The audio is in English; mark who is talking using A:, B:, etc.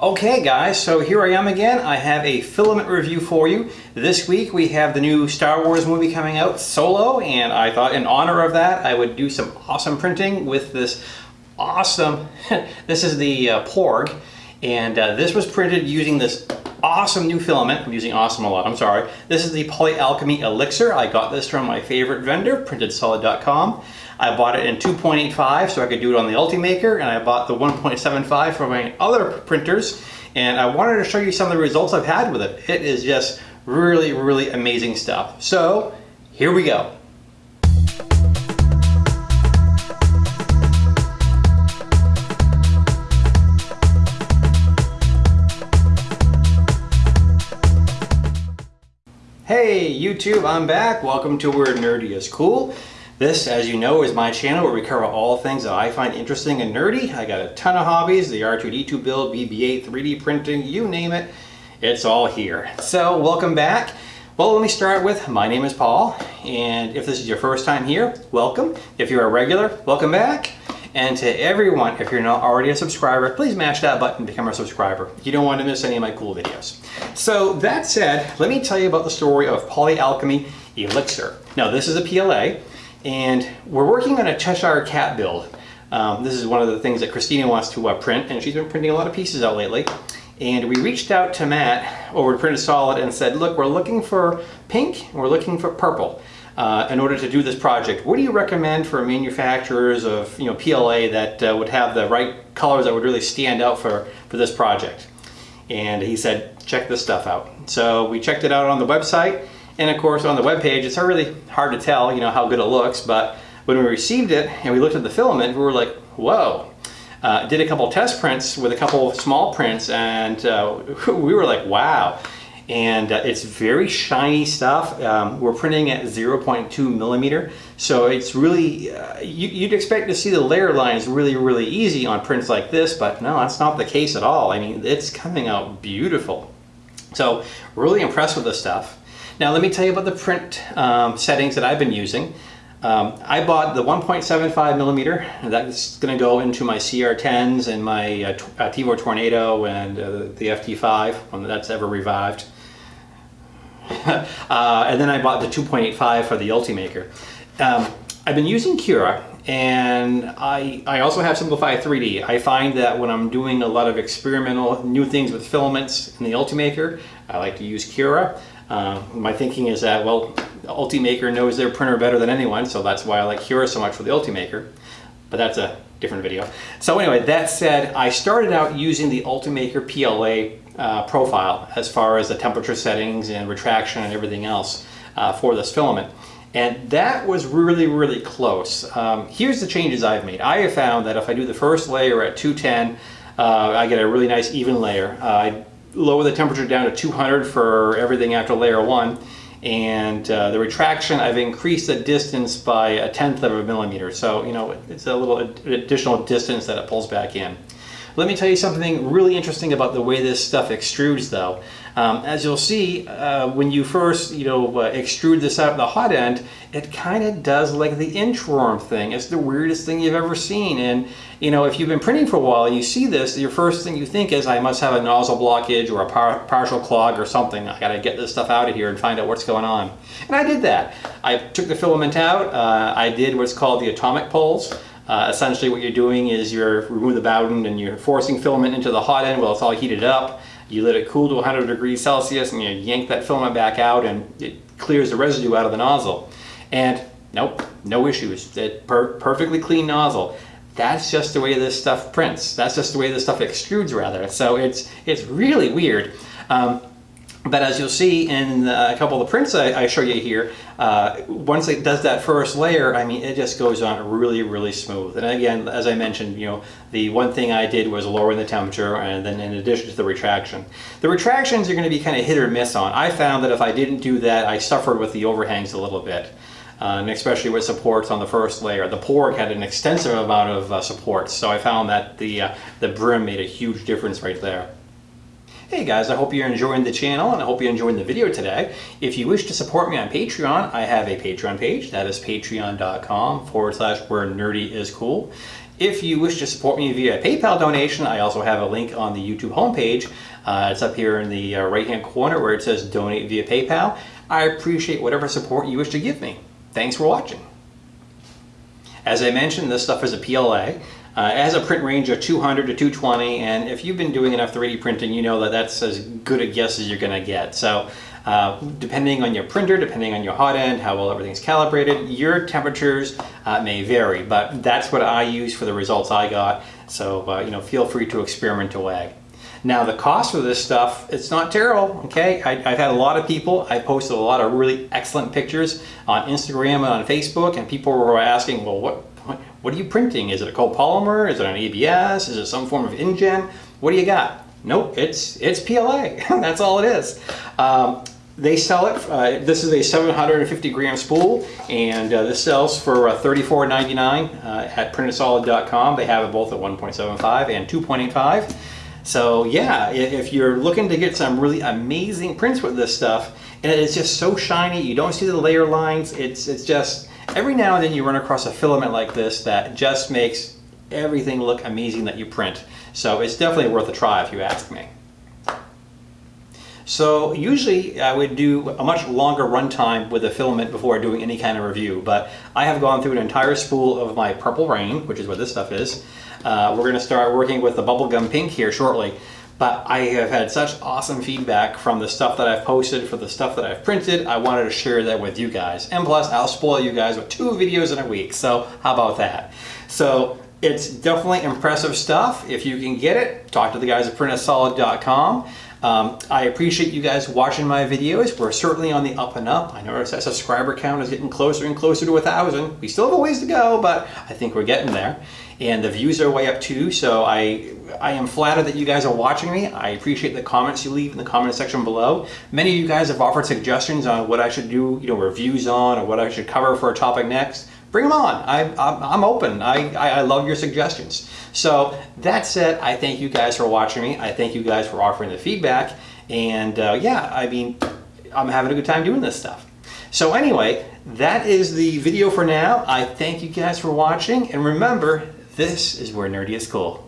A: Okay guys, so here I am again. I have a filament review for you. This week we have the new Star Wars movie coming out, Solo, and I thought in honor of that I would do some awesome printing with this awesome, this is the uh, Porg, and uh, this was printed using this awesome new filament. I'm using awesome a lot, I'm sorry. This is the Polyalchemy Elixir. I got this from my favorite vendor, printedsolid.com. I bought it in 2.85 so I could do it on the Ultimaker and I bought the 1.75 for my other printers and I wanted to show you some of the results I've had with it. It is just really, really amazing stuff. So here we go. Hey YouTube, I'm back. Welcome to Where Nerdy is Cool. This, as you know, is my channel where we cover all things that I find interesting and nerdy. I got a ton of hobbies, the R2-D2 build, BB-8, 3D printing, you name it, it's all here. So welcome back. Well, let me start with, my name is Paul, and if this is your first time here, welcome. If you're a regular, welcome back. And to everyone, if you're not already a subscriber, please mash that button to become a subscriber. You don't want to miss any of my cool videos. So that said, let me tell you about the story of Polyalchemy Elixir. Now this is a PLA, and we're working on a Cheshire Cat build. Um, this is one of the things that Christina wants to uh, print, and she's been printing a lot of pieces out lately. And we reached out to Matt over at Printed Solid and said, look, we're looking for pink, we're looking for purple. Uh, in order to do this project, what do you recommend for manufacturers of you know PLA that uh, would have the right colors that would really stand out for, for this project? And he said, check this stuff out. So we checked it out on the website and of course on the web page, it's really hard to tell, you know, how good it looks, but when we received it and we looked at the filament, we were like, whoa. Uh, did a couple test prints with a couple of small prints and uh, we were like, wow. And uh, it's very shiny stuff. Um, we're printing at 0.2 millimeter. So it's really, uh, you, would expect to see the layer lines really, really easy on prints like this, but no, that's not the case at all. I mean, it's coming out beautiful. So really impressed with this stuff. Now let me tell you about the print um, settings that I've been using. Um, I bought the 1.75 millimeter. That's going to go into my CR10s and my uh, uh, Tevo Tornado and uh, the FT5, one that's ever revived. uh, and then I bought the 2.85 for the Ultimaker. Um, I've been using Cura and I, I also have Simplify 3D. I find that when I'm doing a lot of experimental new things with filaments in the Ultimaker, I like to use Cura. Uh, my thinking is that, well, Ultimaker knows their printer better than anyone, so that's why I like Cura so much for the Ultimaker. But that's a different video. So anyway, that said, I started out using the Ultimaker PLA uh, profile as far as the temperature settings and retraction and everything else uh, for this filament. And that was really, really close. Um, here's the changes I've made. I have found that if I do the first layer at 210, uh, I get a really nice even layer. Uh, I lower the temperature down to 200 for everything after layer one. And uh, the retraction, I've increased the distance by a tenth of a millimeter. So, you know, it's a little additional distance that it pulls back in. Let me tell you something really interesting about the way this stuff extrudes though. Um, as you'll see, uh, when you first, you know, uh, extrude this out of the hot end, it kind of does like the inchworm thing. It's the weirdest thing you've ever seen. And, you know, if you've been printing for a while you see this, your first thing you think is, I must have a nozzle blockage or a par partial clog or something. I gotta get this stuff out of here and find out what's going on. And I did that. I took the filament out. Uh, I did what's called the atomic pulls. Uh, essentially what you're doing is you're remove the bowden and you're forcing filament into the hot end while it's all heated up. You let it cool to 100 degrees Celsius and you yank that filament back out and it clears the residue out of the nozzle. And nope, no issues. It per perfectly clean nozzle. That's just the way this stuff prints. That's just the way this stuff extrudes rather. So it's, it's really weird. Um, but as you'll see in a couple of the prints I, I show you here, uh, once it does that first layer, I mean, it just goes on really, really smooth. And again, as I mentioned, you know, the one thing I did was lowering the temperature and then in addition to the retraction. The retractions are going to be kind of hit or miss on. I found that if I didn't do that, I suffered with the overhangs a little bit. Uh, and especially with supports on the first layer. The Porg had an extensive amount of uh, supports, so I found that the, uh, the brim made a huge difference right there. Hey guys, I hope you're enjoying the channel and I hope you're enjoying the video today. If you wish to support me on Patreon, I have a Patreon page. That is patreon.com forward slash where nerdy is cool. If you wish to support me via PayPal donation, I also have a link on the YouTube homepage. Uh, it's up here in the uh, right hand corner where it says donate via PayPal. I appreciate whatever support you wish to give me. Thanks for watching. As I mentioned, this stuff is a PLA. Uh, it has a print range of 200 to 220, and if you've been doing enough 3D printing, you know that that's as good a guess as you're going to get. So uh, depending on your printer, depending on your hot end, how well everything's calibrated, your temperatures uh, may vary, but that's what I use for the results I got. So, uh, you know, feel free to experiment away. Now the cost for this stuff, it's not terrible, okay? I, have had a lot of people, I posted a lot of really excellent pictures on Instagram and on Facebook and people were asking, well, what, what are you printing? Is it a copolymer? Is it an ABS? Is it some form of nGen? What do you got? Nope, it's, it's PLA. That's all it is. Um, they sell it, uh, this is a 750 gram spool and uh, this sells for uh, $34.99 uh, at printedsolid.com. They have it both at 1.75 and 2.85. So yeah, if you're looking to get some really amazing prints with this stuff, and it's just so shiny, you don't see the layer lines, it's, it's just, every now and then you run across a filament like this that just makes everything look amazing that you print. So it's definitely worth a try if you ask me. So usually I would do a much longer runtime with a filament before doing any kind of review, but I have gone through an entire spool of my Purple Rain, which is what this stuff is. Uh, we're going to start working with the Bubblegum Pink here shortly, but I have had such awesome feedback from the stuff that I've posted for the stuff that I've printed. I wanted to share that with you guys. And plus, I'll spoil you guys with two videos in a week, so how about that? So it's definitely impressive stuff. If you can get it, talk to the guys at printedsolid.com. Um, I appreciate you guys watching my videos. We're certainly on the up and up. I notice that subscriber count is getting closer and closer to a thousand. We still have a ways to go, but I think we're getting there. And the views are way up too, so I, I am flattered that you guys are watching me. I appreciate the comments you leave in the comment section below. Many of you guys have offered suggestions on what I should do, you know, reviews on or what I should cover for a topic next bring them on. I, I'm open. I, I love your suggestions. So that said, I thank you guys for watching me. I thank you guys for offering the feedback. And uh, yeah, I mean, I'm having a good time doing this stuff. So anyway, that is the video for now. I thank you guys for watching. And remember, this is where nerdy is cool.